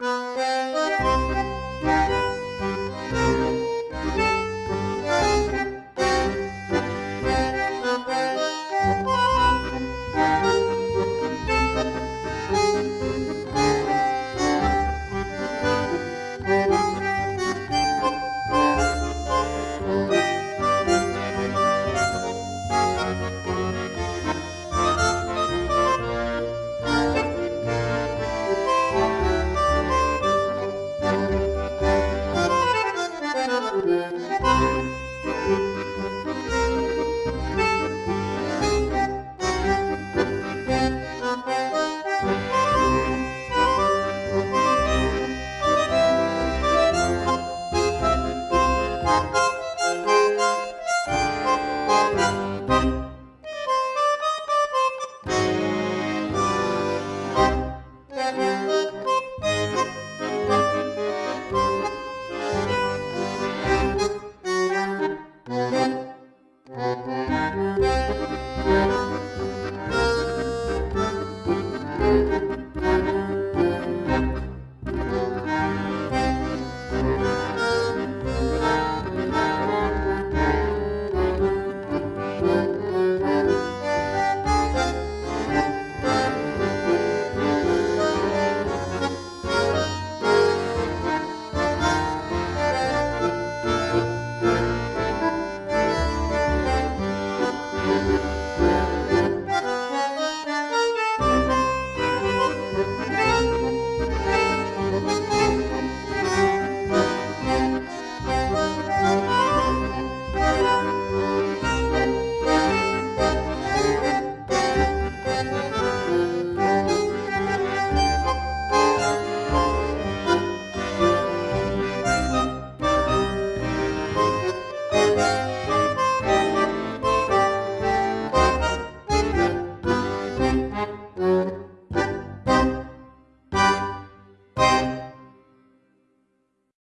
Música